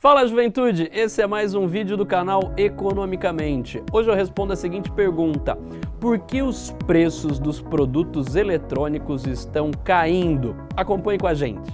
Fala juventude, esse é mais um vídeo do canal Economicamente. Hoje eu respondo a seguinte pergunta, por que os preços dos produtos eletrônicos estão caindo? Acompanhe com a gente.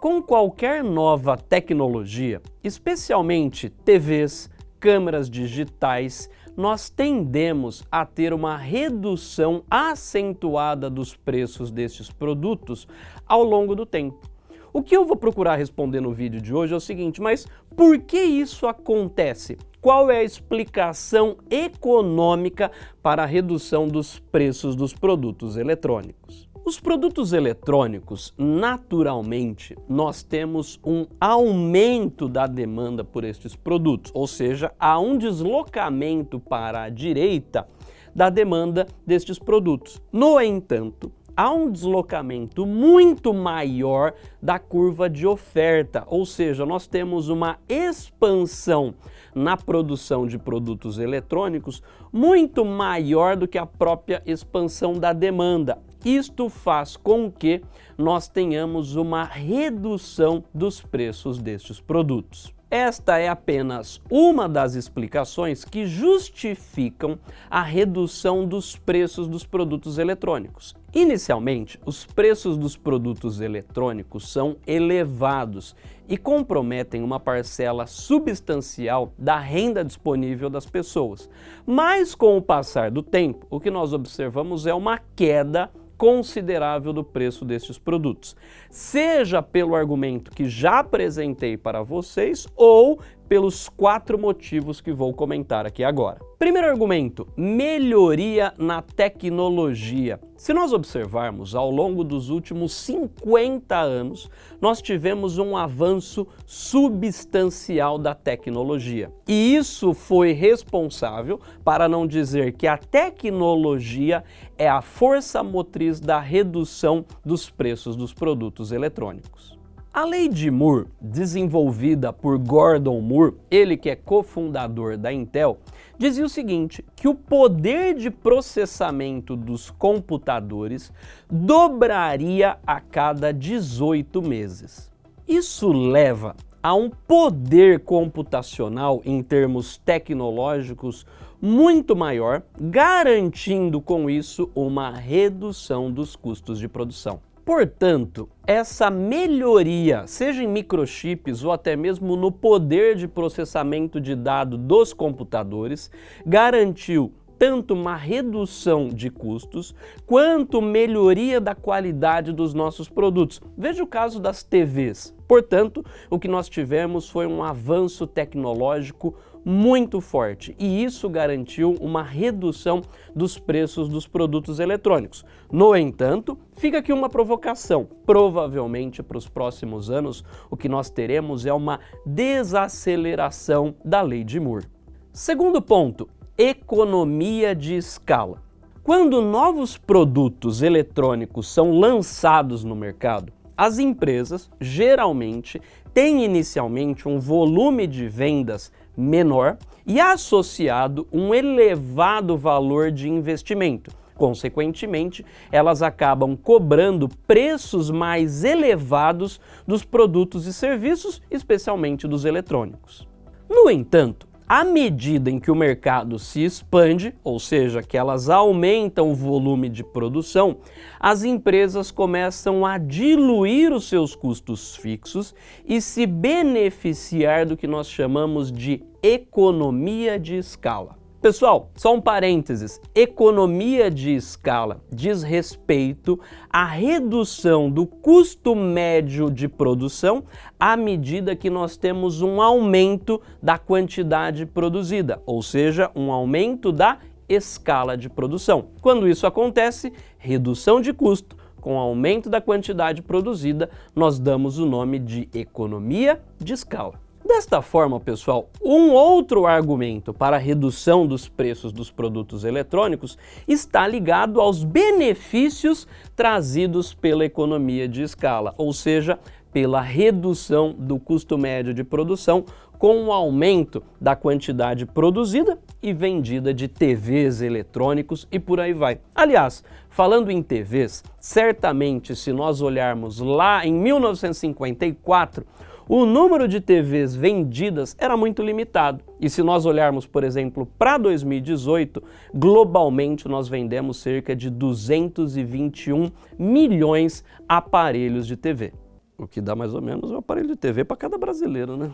Com qualquer nova tecnologia, especialmente TVs, câmeras digitais, nós tendemos a ter uma redução acentuada dos preços desses produtos ao longo do tempo. O que eu vou procurar responder no vídeo de hoje é o seguinte, mas por que isso acontece? Qual é a explicação econômica para a redução dos preços dos produtos eletrônicos? Os produtos eletrônicos, naturalmente, nós temos um aumento da demanda por estes produtos, ou seja, há um deslocamento para a direita da demanda destes produtos. No entanto, há um deslocamento muito maior da curva de oferta, ou seja, nós temos uma expansão na produção de produtos eletrônicos muito maior do que a própria expansão da demanda. Isto faz com que nós tenhamos uma redução dos preços destes produtos. Esta é apenas uma das explicações que justificam a redução dos preços dos produtos eletrônicos. Inicialmente, os preços dos produtos eletrônicos são elevados e comprometem uma parcela substancial da renda disponível das pessoas. Mas com o passar do tempo, o que nós observamos é uma queda considerável do preço destes produtos, seja pelo argumento que já apresentei para vocês ou pelos quatro motivos que vou comentar aqui agora. Primeiro argumento, melhoria na tecnologia. Se nós observarmos, ao longo dos últimos 50 anos, nós tivemos um avanço substancial da tecnologia. E isso foi responsável, para não dizer que a tecnologia é a força motriz da redução dos preços dos produtos eletrônicos. A lei de Moore, desenvolvida por Gordon Moore, ele que é cofundador da Intel, dizia o seguinte, que o poder de processamento dos computadores dobraria a cada 18 meses. Isso leva a um poder computacional em termos tecnológicos muito maior, garantindo com isso uma redução dos custos de produção. Portanto, essa melhoria, seja em microchips ou até mesmo no poder de processamento de dados dos computadores, garantiu tanto uma redução de custos, quanto melhoria da qualidade dos nossos produtos. Veja o caso das TVs. Portanto, o que nós tivemos foi um avanço tecnológico muito forte e isso garantiu uma redução dos preços dos produtos eletrônicos. No entanto, fica aqui uma provocação. Provavelmente para os próximos anos o que nós teremos é uma desaceleração da lei de Moore. Segundo ponto, economia de escala. Quando novos produtos eletrônicos são lançados no mercado, as empresas geralmente têm inicialmente um volume de vendas menor e associado um elevado valor de investimento. Consequentemente, elas acabam cobrando preços mais elevados dos produtos e serviços, especialmente dos eletrônicos. No entanto, à medida em que o mercado se expande, ou seja, que elas aumentam o volume de produção, as empresas começam a diluir os seus custos fixos e se beneficiar do que nós chamamos de economia de escala. Pessoal, só um parênteses, economia de escala diz respeito à redução do custo médio de produção à medida que nós temos um aumento da quantidade produzida, ou seja, um aumento da escala de produção. Quando isso acontece, redução de custo, com aumento da quantidade produzida, nós damos o nome de economia de escala. Desta forma, pessoal, um outro argumento para a redução dos preços dos produtos eletrônicos está ligado aos benefícios trazidos pela economia de escala, ou seja, pela redução do custo médio de produção com o aumento da quantidade produzida e vendida de TVs eletrônicos e por aí vai. Aliás, falando em TVs, certamente se nós olharmos lá em 1954, o número de TVs vendidas era muito limitado. E se nós olharmos, por exemplo, para 2018, globalmente nós vendemos cerca de 221 milhões aparelhos de TV. O que dá mais ou menos um aparelho de TV para cada brasileiro, né?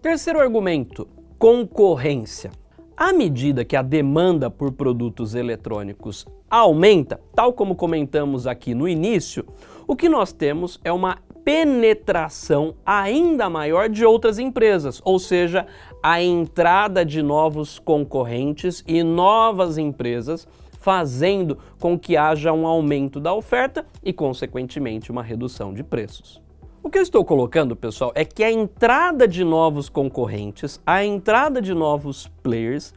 Terceiro argumento, concorrência. À medida que a demanda por produtos eletrônicos aumenta, tal como comentamos aqui no início, o que nós temos é uma penetração ainda maior de outras empresas, ou seja, a entrada de novos concorrentes e novas empresas fazendo com que haja um aumento da oferta e, consequentemente, uma redução de preços. O que eu estou colocando, pessoal, é que a entrada de novos concorrentes, a entrada de novos players,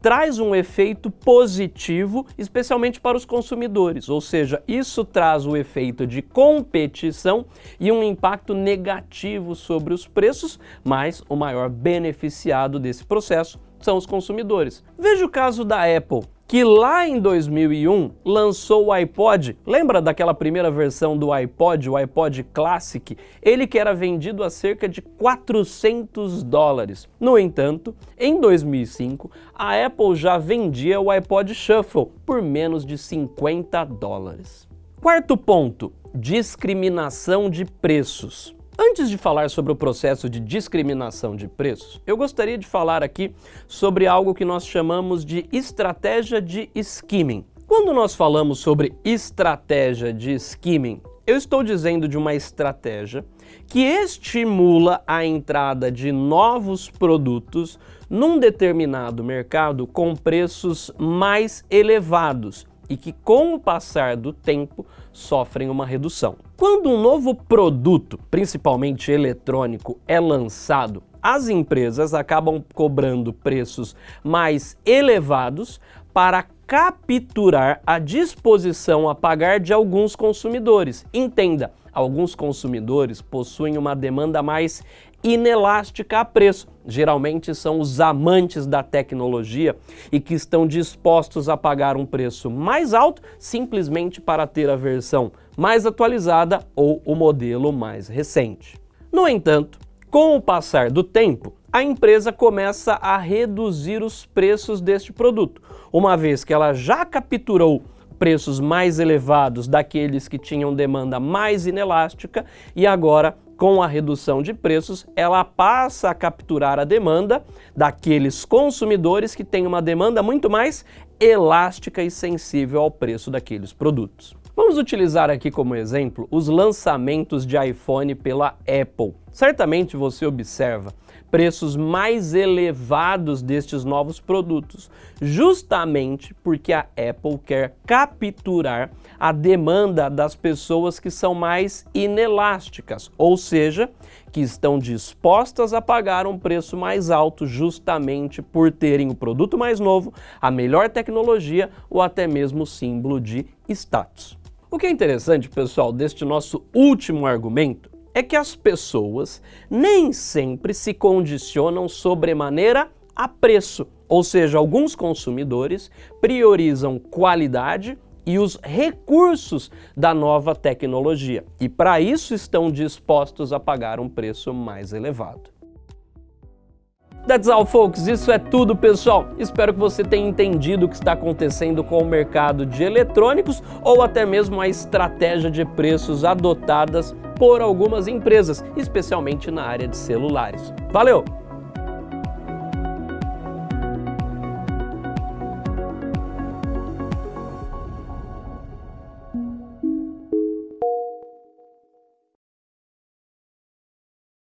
traz um efeito positivo, especialmente para os consumidores, ou seja, isso traz o efeito de competição e um impacto negativo sobre os preços, mas o maior beneficiado desse processo são os consumidores. Veja o caso da Apple que lá em 2001 lançou o iPod, lembra daquela primeira versão do iPod, o iPod Classic? Ele que era vendido a cerca de 400 dólares. No entanto, em 2005, a Apple já vendia o iPod Shuffle por menos de 50 dólares. Quarto ponto, discriminação de preços. Antes de falar sobre o processo de discriminação de preços, eu gostaria de falar aqui sobre algo que nós chamamos de estratégia de skimming. Quando nós falamos sobre estratégia de skimming, eu estou dizendo de uma estratégia que estimula a entrada de novos produtos num determinado mercado com preços mais elevados e que com o passar do tempo sofrem uma redução. Quando um novo produto, principalmente eletrônico, é lançado, as empresas acabam cobrando preços mais elevados para capturar a disposição a pagar de alguns consumidores. Entenda, alguns consumidores possuem uma demanda mais inelástica a preço. Geralmente são os amantes da tecnologia e que estão dispostos a pagar um preço mais alto simplesmente para ter a versão mais atualizada ou o modelo mais recente. No entanto, com o passar do tempo, a empresa começa a reduzir os preços deste produto, uma vez que ela já capturou preços mais elevados daqueles que tinham demanda mais inelástica e agora com a redução de preços, ela passa a capturar a demanda daqueles consumidores que têm uma demanda muito mais elástica e sensível ao preço daqueles produtos. Vamos utilizar aqui como exemplo os lançamentos de iPhone pela Apple. Certamente você observa preços mais elevados destes novos produtos, justamente porque a Apple quer capturar a demanda das pessoas que são mais inelásticas, ou seja, que estão dispostas a pagar um preço mais alto justamente por terem o produto mais novo, a melhor tecnologia ou até mesmo o símbolo de status. O que é interessante, pessoal, deste nosso último argumento é que as pessoas nem sempre se condicionam sobremaneira a preço, ou seja, alguns consumidores priorizam qualidade e os recursos da nova tecnologia e para isso estão dispostos a pagar um preço mais elevado. That's all, folks. Isso é tudo, pessoal. Espero que você tenha entendido o que está acontecendo com o mercado de eletrônicos ou até mesmo a estratégia de preços adotadas por algumas empresas, especialmente na área de celulares. Valeu!